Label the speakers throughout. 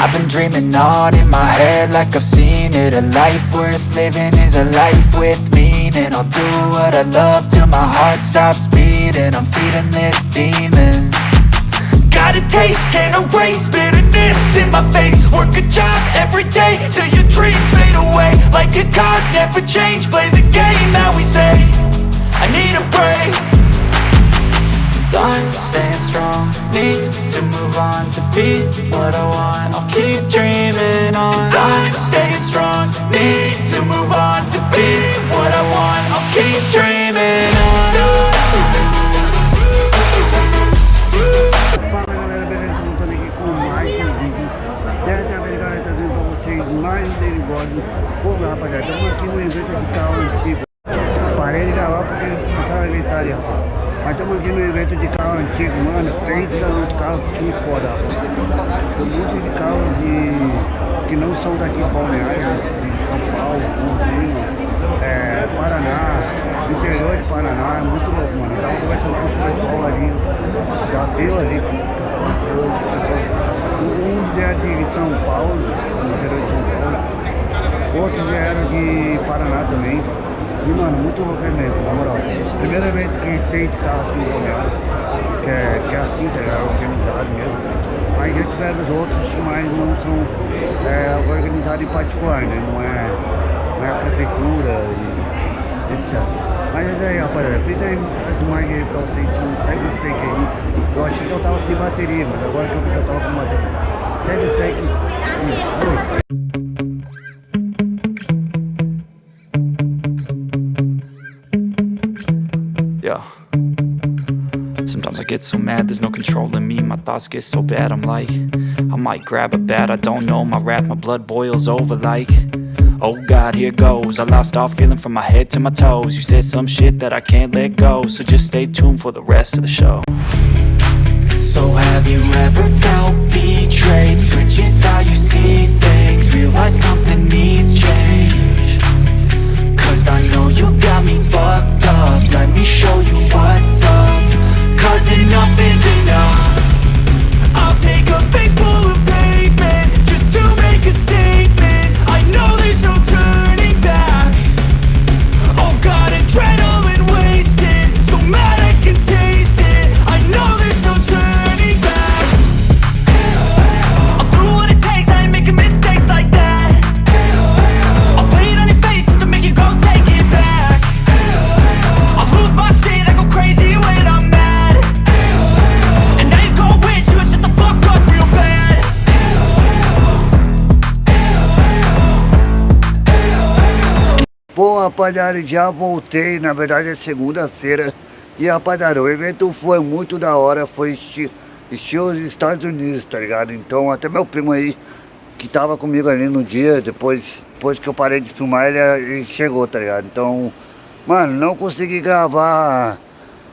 Speaker 1: I've been dreaming on in my head like I've seen it. A life worth living is a life with meaning. I'll do what I love till my heart stops beating. I'm feeding this demon. Got a taste, can't erase bitterness in my face. Work a job every day till your dreams fade away. Like a card, never change, play the game that we say. I need a break. I'm staying strong Need to move on to be what I want
Speaker 2: Pô rapaziada, estamos aqui no evento de carro antigo Parei de gravar porque começaram a gritar ali, rapaz mas estamos aqui no evento de carro antigo, mano. Pensa nos carros que foda. Um monte de carros de, que não são daqui balneário, de São Paulo, Rio, é, Paraná, interior de Paraná, é muito louco, mano. Eu tava conversando com o pessoal ali, já viu ali. Um é de São Paulo, interior de São Paulo. Outros vieram de Paraná também. E mano, muito louco mesmo, na moral. Primeira vez que tem de carro aqui em que é, que é assim, tá ligado? Organizado mesmo. Mas já tiveram os outros, mas não são é, organizados em particular, né? Não é, não é a prefeitura e etc. Mas é aí, rapaziada, pinta aí mais aí pra vocês que segue o fake aí. Eu achei que eu tava sem bateria, mas agora que eu vi que eu tava com bateria. Segue o fake. Oi.
Speaker 1: Get so mad, there's no controlling me. My thoughts get so bad, I'm like I might grab a bat, I don't know. My wrath, my blood boils over like Oh God, here goes. I lost all feeling from my head to my toes. You said some shit that I can't let go So just stay tuned for the rest of the show. So have you ever felt betrayed? Switches how you see things. Realize something
Speaker 2: rapaziada, já voltei, na verdade é segunda-feira E rapaziada, o evento foi muito da hora, foi estilo os Estados Unidos, tá ligado? Então até meu primo aí, que tava comigo ali no dia, depois, depois que eu parei de filmar, ele, ele chegou, tá ligado? Então, mano, não consegui gravar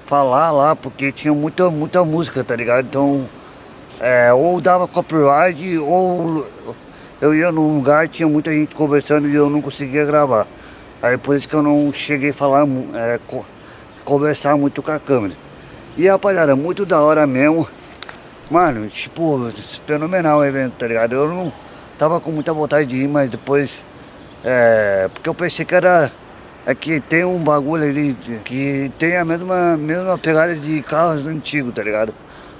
Speaker 2: falar lá, porque tinha muita, muita música, tá ligado? Então, é, ou dava copyright, ou eu ia num lugar tinha muita gente conversando e eu não conseguia gravar. Aí por isso que eu não cheguei a falar, é, conversar muito com a câmera. E rapaziada, muito da hora mesmo. Mano, tipo, fenomenal o evento, tá ligado? Eu não tava com muita vontade de ir, mas depois... É, porque eu pensei que era é que tem um bagulho ali que tem a mesma, mesma pegada de carros antigos, tá ligado?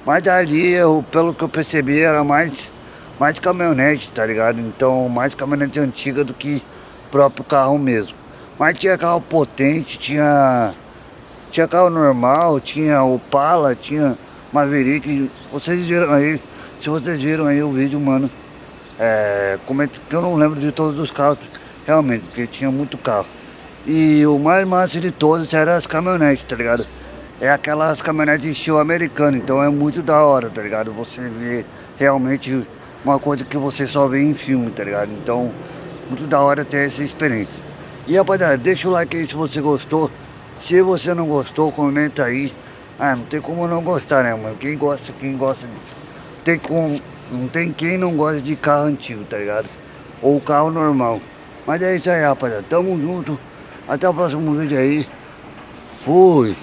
Speaker 2: Mas ali, eu, pelo que eu percebi, era mais, mais caminhonete, tá ligado? Então, mais caminhonete antiga do que próprio carro mesmo. Mas tinha carro potente, tinha, tinha carro normal, tinha Opala, tinha Maverick. Vocês viram aí, se vocês viram aí o vídeo, mano, é, como é que eu não lembro de todos os carros, realmente, porque tinha muito carro. E o mais massa de todos era as caminhonetes, tá ligado? É aquelas caminhonetes estilo americano, então é muito da hora, tá ligado? Você vê realmente uma coisa que você só vê em filme, tá ligado? Então, muito da hora ter essa experiência. E rapaziada, deixa o like aí se você gostou. Se você não gostou, comenta aí. Ah, não tem como não gostar, né, mano? Quem gosta, quem gosta disso. Tem como, não tem quem não gosta de carro antigo, tá ligado? Ou carro normal. Mas é isso aí, rapaziada. Tamo junto. Até o próximo vídeo aí. Fui.